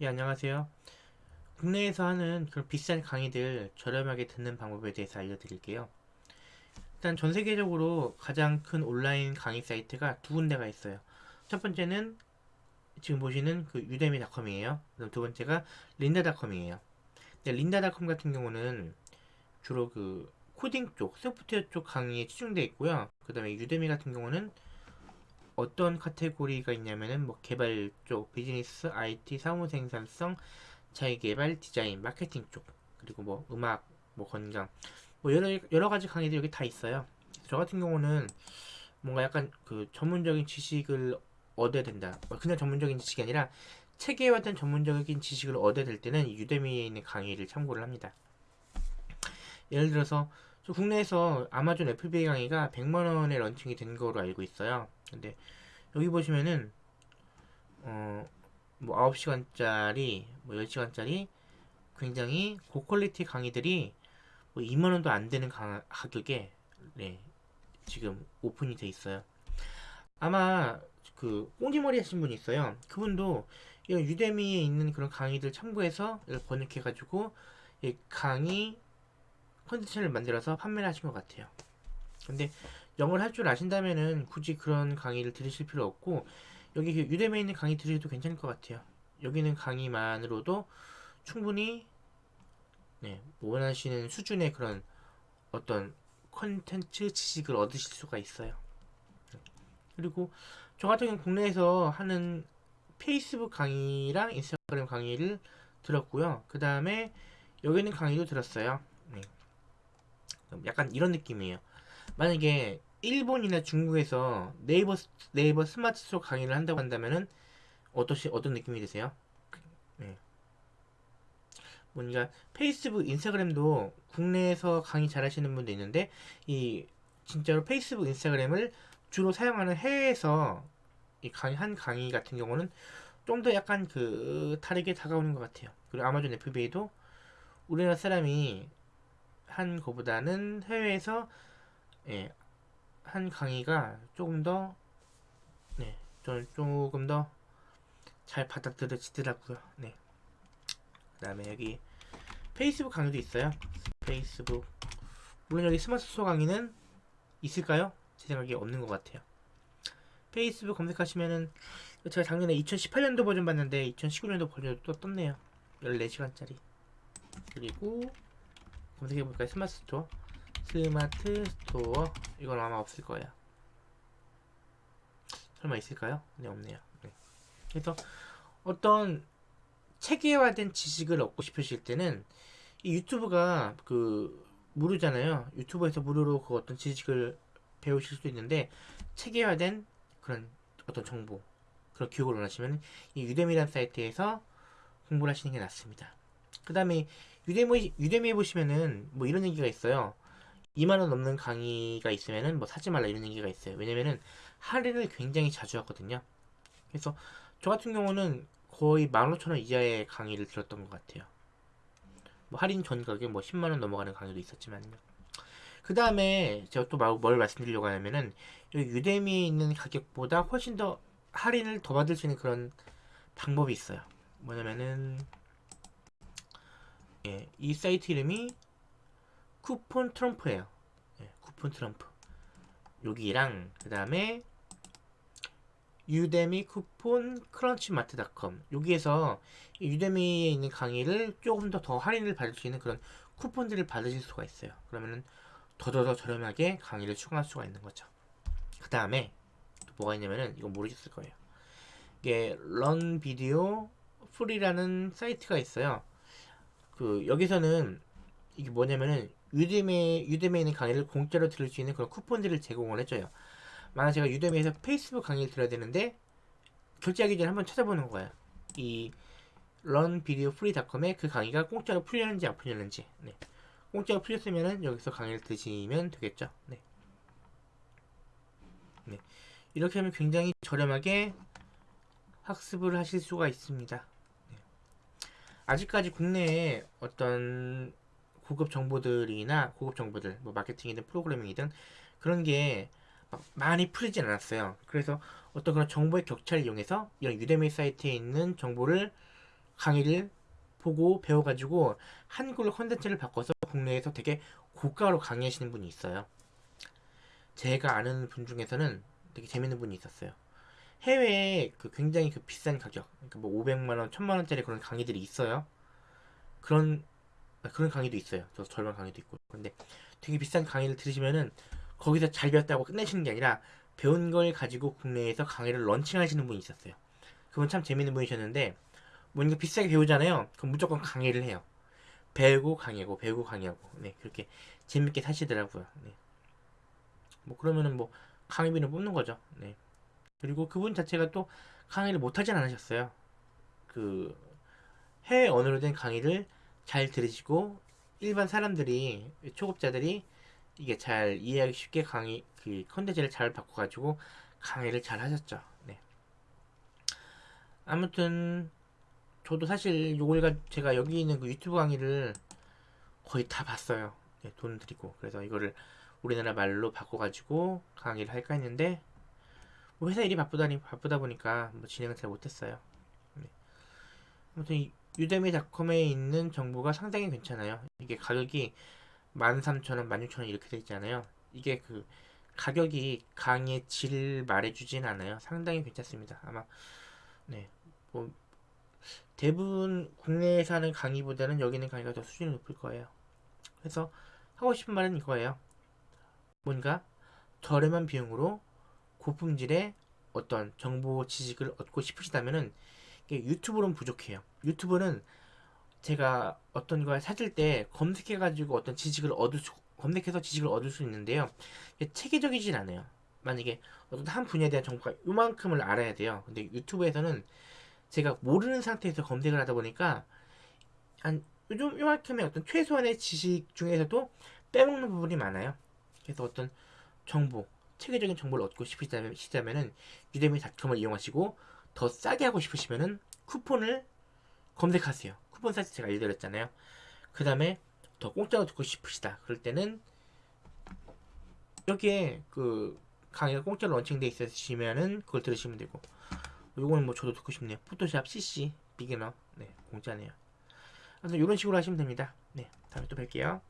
예, 안녕하세요. 국내에서 하는 그런 비싼 강의들 저렴하게 듣는 방법에 대해서 알려드릴게요. 일단 전 세계적으로 가장 큰 온라인 강의 사이트가 두 군데가 있어요. 첫 번째는 지금 보시는 그 유데미닷컴이에요. 두 번째가 린다닷컴이에요. 린다닷컴 같은 경우는 주로 그 코딩 쪽, 소프트웨어 쪽 강의에 치중되어 있고요. 그 다음에 유데미 같은 경우는 어떤 카테고리가 있냐면은 뭐 개발 쪽, 비즈니스, IT, 사무 생산성, 자기 개발, 디자인, 마케팅 쪽, 그리고 뭐 음악, 뭐 건강, 뭐 여러 여러 가지 강의들이 여기 다 있어요. 저 같은 경우는 뭔가 약간 그 전문적인 지식을 얻어야 된다. 뭐 그냥 전문적인 지식이 아니라 체계화 된 전문적인 지식을 얻어야 될 때는 유대미에 있는 강의를 참고를 합니다. 예를 들어서 국내에서 아마존 FBA 강의가 100만원에 launching이 된 거로 알고 있어요. 근데 여기 보시면은 어 뭐 9시간짜리 뭐 10시간짜리 굉장히 고quality 강의들이 뭐 2만원도 안 되는 강, 가격에 네, 지금 오픈이 돼 있어요. 아마 그 꽁지머리 하신 분이 있어요. 그분도 이 Udemy에 있는 그런 강의들 참고해서 번역해 가지고 강의 컨텐츠를 만들어서 판매를 하신 것 같아요. 근데 영어를 할 줄 아신다면은 굳이 그런 강의를 들으실 필요 없고 여기 그 유대미에 있는 강의 들으셔도 괜찮을 것 같아요. 여기는 강의만으로도 충분히 네, 원하시는 수준의 그런 어떤 컨텐츠 지식을 얻으실 수가 있어요. 그리고 저 같은 경우 국내에서 하는 페이스북 강의랑 인스타그램 강의를 들었고요. 그 다음에 여기는 강의도 들었어요. 네. 약간 이런 느낌이에요. 만약에 일본이나 중국에서 네이버 네이버 스마트 스토어 강의를 한다고 한다면은 어떠시 어떤 느낌이 드세요? 네. 뭔가 페이스북, 인스타그램도 국내에서 강의 잘하시는 분도 있는데 이 진짜로 페이스북, 인스타그램을 주로 사용하는 해외에서 이 강의 한 강의 같은 경우는 좀 더 약간 그 다르게 다가오는 것 같아요. 그리고 아마존 FBA도 우리나라 사람이 한 거보다는 해외에서 예, 한 강의가 조금 더 네, 좀 조금 더 잘 받아들여지더라고요. 네. 그다음에 여기 페이스북 강의도 있어요. 페이스북 물론 여기 스마트 스토어 강의는 있을까요? 제 생각에 없는 것 같아요. 페이스북 검색하시면은 제가 작년에 2018년도 버전 봤는데 2019년도 버전도 또 떴네요. 14시간짜리. 그리고 검색해볼까요? 스마트 스토어. 스마트 스토어. 이건 아마 없을 거예요. 설마 있을까요? 네, 없네요. 네. 그래서 어떤 체계화된 지식을 얻고 싶으실 때는 이 유튜브가 그 무료잖아요. 유튜브에서 무료로 그 어떤 지식을 배우실 수 있는데 체계화된 그런 어떤 정보 그런 교육을 원하시면 이 유데미라는 사이트에서 공부를 하시는 게 낫습니다. 그 다음에 유데미, 유데미에 보시면은 뭐 이런 얘기가 있어요. 2만원 넘는 강의가 있으면은 뭐 사지 말라 이런 얘기가 있어요. 왜냐면은 할인을 굉장히 자주 하거든요. 그래서 저 같은 경우는 거의 15,000원 이하의 강의를 들었던 것 같아요. 뭐 할인 전 가격 뭐 10만원 넘어가는 강의도 있었지만요. 그 다음에 제가 또 뭘 말씀드리려고 하냐면은 여기 유데미에 있는 가격보다 훨씬 더 할인을 더 받을 수 있는 그런 방법이 있어요. 뭐냐면은 예, 이 사이트 이름이 쿠폰 트럼프예요. 예, 쿠폰 트럼프. 여기랑 그 다음에 유데미 쿠폰 크런치마트닷컴 여기에서 Udemy에 있는 강의를 조금 더 더 할인을 받을 수 있는 그런 쿠폰들을 받으실 수가 있어요. 그러면은 더더더 저렴하게 강의를 추가할 수가 있는 거죠. 그 다음에 또 뭐가 있냐면은 이거 모르셨을 거예요. 이게 Learn Video Free라는 사이트가 있어요. 그 여기서는 이게 뭐냐면은 Udemy Udemy에 있는 강의를 공짜로 들을 수 있는 그런 쿠폰들을 제공을 해줘요. 만약 제가 Udemy에서 페이스북 강의를 들어야 되는데 결제하기 전에 한번 찾아보는 거예요. 이 런비디오프리닷컴에 그 강의가 공짜로 풀렸는지 안 풀렸는지. 네. 공짜로 풀렸으면 여기서 강의를 드시면 되겠죠. 네. 네. 이렇게 하면 굉장히 저렴하게 학습을 하실 수가 있습니다. 네. 아직까지 국내에 어떤 고급 정보들이나 고급 정보들, 뭐 마케팅이든 프로그래밍이든 그런 게 많이 풀리진 않았어요. 그래서 어떤 그런 정보의 격차를 이용해서 이런 유대미 사이트에 있는 정보를 강의를 보고 배워가지고 한글로 컨텐츠를 바꿔서 국내에서 되게 고가로 강의하시는 분이 있어요. 제가 아는 분 중에서는 되게 재밌는 분이 있었어요. 해외에 그 굉장히 그 비싼 가격, 그러니까 뭐 500만 원, 1000만 원짜리 그런 강의들이 있어요. 그런 아, 그런 강의도 있어요. 저 절반 강의도 있고. 근데 되게 비싼 강의를 들으시면은 거기서 잘 배웠다고 끝내시는 게 아니라 배운 걸 가지고 국내에서 강의를 런칭하시는 분이 있었어요. 그분 참 재밌는 분이셨는데 뭔가 비싸게 배우잖아요. 그럼 무조건 강의를 해요. 배우고 강의하고 배우고 강의하고 네 그렇게 재밌게 사시더라고요. 네. 뭐 그러면은 뭐 강의비는 뽑는 거죠. 네. 그리고 그분 자체가 또 강의를 못하진 않으셨어요. 그 해외 언어로 된 강의를 잘 들으시고 일반 사람들이 초급자들이 이게 잘 이해하기 쉽게 강의 그 컨텐츠를 잘 바꿔가지고 강의를 잘 하셨죠. 네. 아무튼 저도 사실 요걸 제가 여기 있는 그 유튜브 강의를 거의 다 봤어요. 네, 돈 들이고 그래서 이거를 우리나라 말로 바꿔가지고 강의를 할까 했는데 뭐 회사 일이 바쁘다니 바쁘다 보니까 뭐 진행을 잘 못했어요. 네. 아무튼 이 유데미닷컴에 있는 정보가 상당히 괜찮아요. 이게 가격이 13,000원, 16,000원 이렇게 돼 있잖아요. 이게 그 가격이 강의의 질 말해주진 않아요. 상당히 괜찮습니다. 아마 네, 뭐 대부분 국내에서 하는 강의보다는 여기 있는 강의가 더 수준이 높을 거예요. 그래서 하고 싶은 말은 이거예요. 뭔가 저렴한 비용으로 고품질의 어떤 정보 지식을 얻고 싶으시다면은 유튜브로는 부족해요. 유튜브는 제가 어떤 걸 찾을 때 검색해가지고 어떤 지식을 얻을 수, 검색해서 지식을 얻을 수 있는데요. 체계적이진 않아요. 만약에 어떤 한 분야에 대한 정보가 요만큼을 알아야 돼요. 근데 유튜브에서는 제가 모르는 상태에서 검색을 하다 보니까 한 요즘 요만큼의 어떤 최소한의 지식 중에서도 빼먹는 부분이 많아요. 그래서 어떤 정보, 체계적인 정보를 얻고 싶으시다면 유대미 닷컴을 이용하시고 더 싸게 하고 싶으시면은 쿠폰을 검색하세요. 쿠폰 사이트 제가 알려드렸잖아요. 그 다음에 더 공짜로 듣고 싶으시다. 그럴 때는 여기에 그 강의가 공짜로 런칭돼 있으시면은 그걸 들으시면 되고 요거는 뭐 저도 듣고 싶네요. 포토샵 CC 비기너 네 공짜네요. 그래서 이런 식으로 하시면 됩니다. 네 다음에 또 뵐게요.